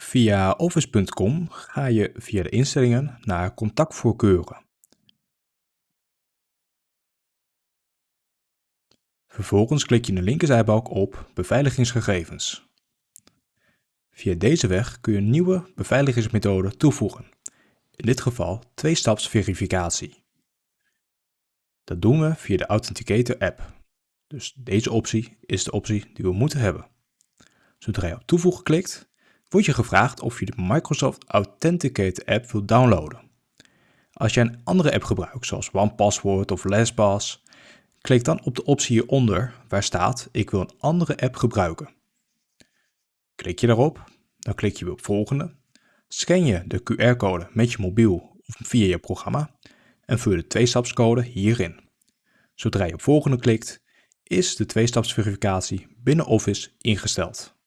Via office.com ga je via de instellingen naar contactvoorkeuren. Vervolgens klik je in de linkerzijbalk op Beveiligingsgegevens. Via deze weg kun je nieuwe beveiligingsmethode toevoegen, in dit geval twee-stapsverificatie. Dat doen we via de Authenticator app. Dus deze optie is de optie die we moeten hebben. Zodra je op toevoegen klikt, word je gevraagd of je de Microsoft Authenticator app wilt downloaden. Als je een andere app gebruikt, zoals OnePassword of LastPass, klik dan op de optie hieronder waar staat ik wil een andere app gebruiken. Klik je daarop, dan klik je op volgende, scan je de QR-code met je mobiel of via je programma en vul de tweestapscode hierin. Zodra je op volgende klikt, is de tweestapsverificatie binnen Office ingesteld.